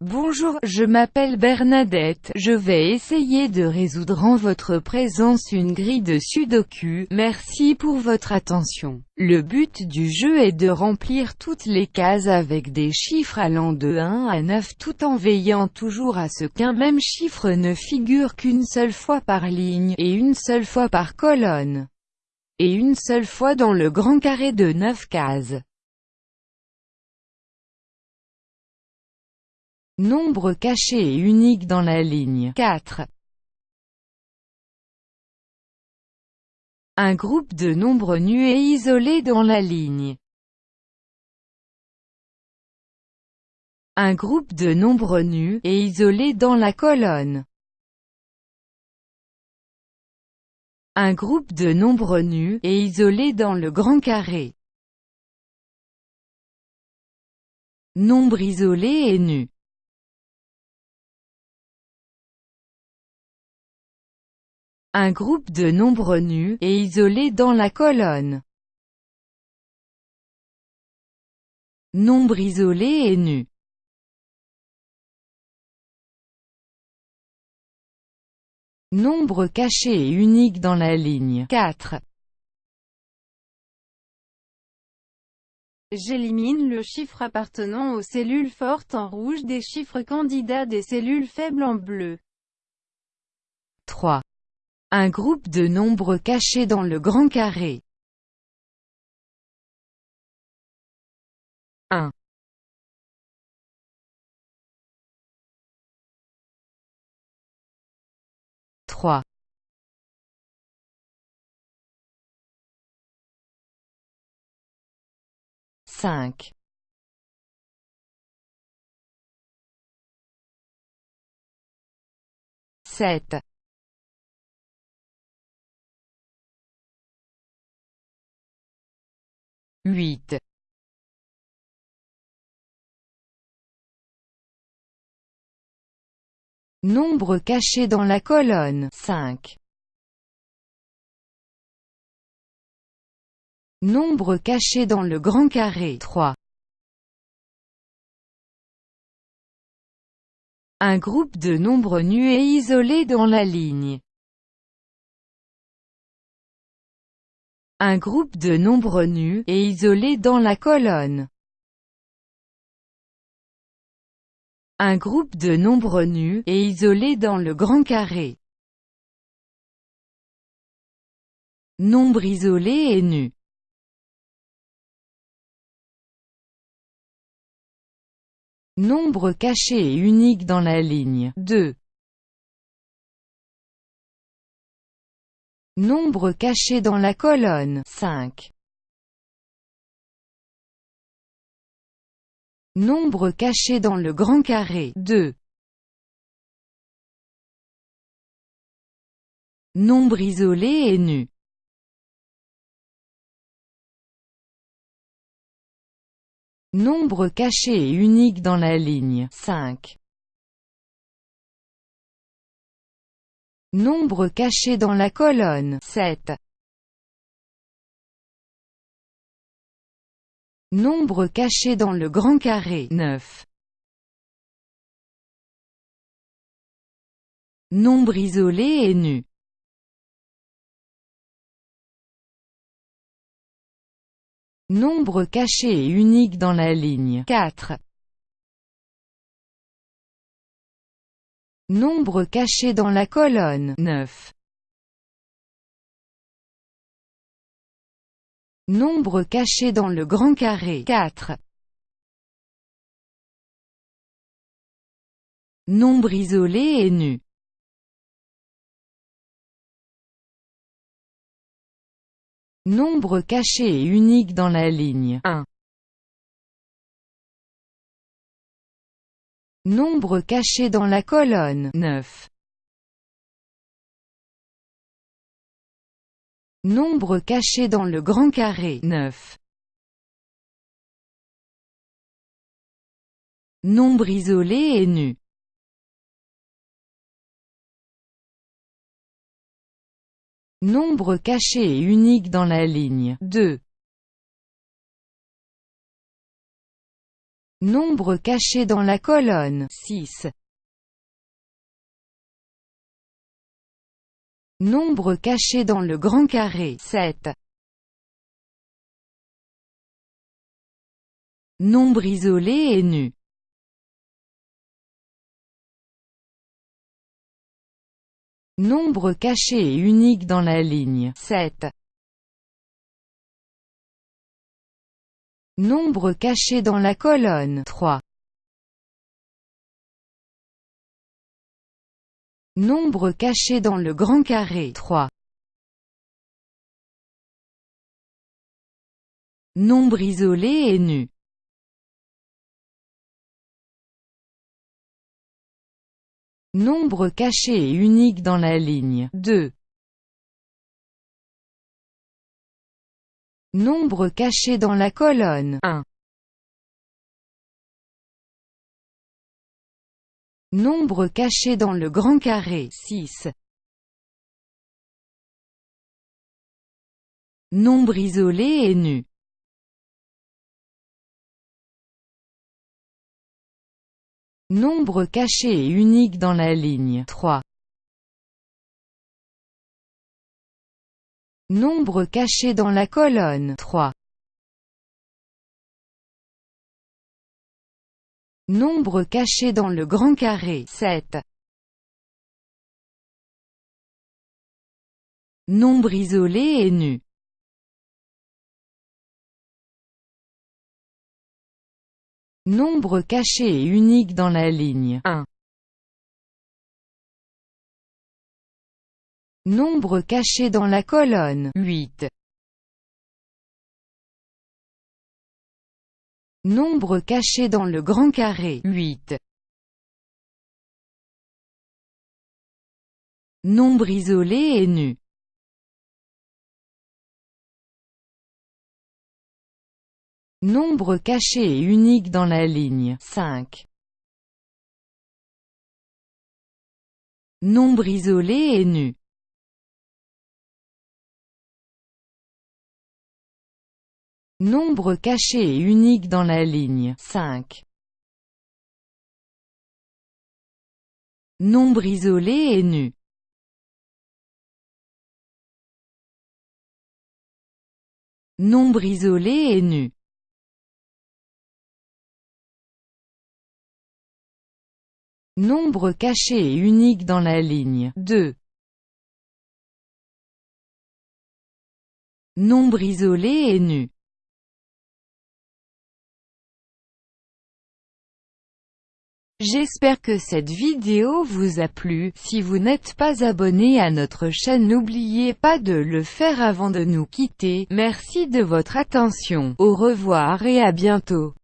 Bonjour, je m'appelle Bernadette, je vais essayer de résoudre en votre présence une grille de sudoku, merci pour votre attention. Le but du jeu est de remplir toutes les cases avec des chiffres allant de 1 à 9 tout en veillant toujours à ce qu'un même chiffre ne figure qu'une seule fois par ligne, et une seule fois par colonne, et une seule fois dans le grand carré de 9 cases. Nombre caché et unique dans la ligne 4. Un groupe de nombres nus et isolés dans la ligne. Un groupe de nombres nus et isolés dans la colonne. Un groupe de nombres nus et isolés dans le grand carré. Nombre isolé et nu. Un groupe de nombres nus et isolés dans la colonne. Nombre isolé et nu. Nombre caché et unique dans la ligne 4. J'élimine le chiffre appartenant aux cellules fortes en rouge des chiffres candidats des cellules faibles en bleu. 3. Un groupe de nombres cachés dans le grand carré. 1 3 5 7 8 Nombre caché dans la colonne 5 Nombre caché dans le grand carré 3 Un groupe de nombres nus et isolés dans la ligne Un groupe de nombres nus et isolés dans la colonne. Un groupe de nombres nus et isolés dans le grand carré. Nombre isolé et nu. Nombre caché et unique dans la ligne 2. Nombre caché dans la colonne 5. Nombre caché dans le grand carré 2. Nombre isolé et nu. Nombre caché et unique dans la ligne 5. Nombre caché dans la colonne 7. Nombre caché dans le grand carré 9. Nombre isolé et nu. Nombre caché et unique dans la ligne 4. Nombre caché dans la colonne 9. Nombre caché dans le grand carré 4. Nombre isolé et nu. Nombre caché et unique dans la ligne 1. Nombre caché dans la colonne 9. Nombre caché dans le grand carré 9. Nombre isolé et nu. Nombre caché et unique dans la ligne 2. Nombre caché dans la colonne 6. Nombre caché dans le grand carré 7. Nombre isolé et nu. Nombre caché et unique dans la ligne 7. Nombre caché dans la colonne 3. Nombre caché dans le grand carré 3. Nombre isolé et nu. Nombre caché et unique dans la ligne 2. Nombre caché dans la colonne 1. Nombre caché dans le grand carré 6. Nombre isolé et nu. Nombre caché et unique dans la ligne 3. Nombre caché dans la colonne 3. Nombre caché dans le grand carré 7. Nombre isolé et nu. Nombre caché et unique dans la ligne 1. Nombre caché dans la colonne 8. Nombre caché dans le grand carré 8. Nombre isolé et nu. Nombre caché et unique dans la ligne 5. Nombre isolé et nu. Nombre caché et unique dans la ligne 5. Nombre isolé et nu. Nombre isolé et nu. Nombre caché et unique dans la ligne 2. Nombre isolé et nu. J'espère que cette vidéo vous a plu, si vous n'êtes pas abonné à notre chaîne n'oubliez pas de le faire avant de nous quitter, merci de votre attention, au revoir et à bientôt.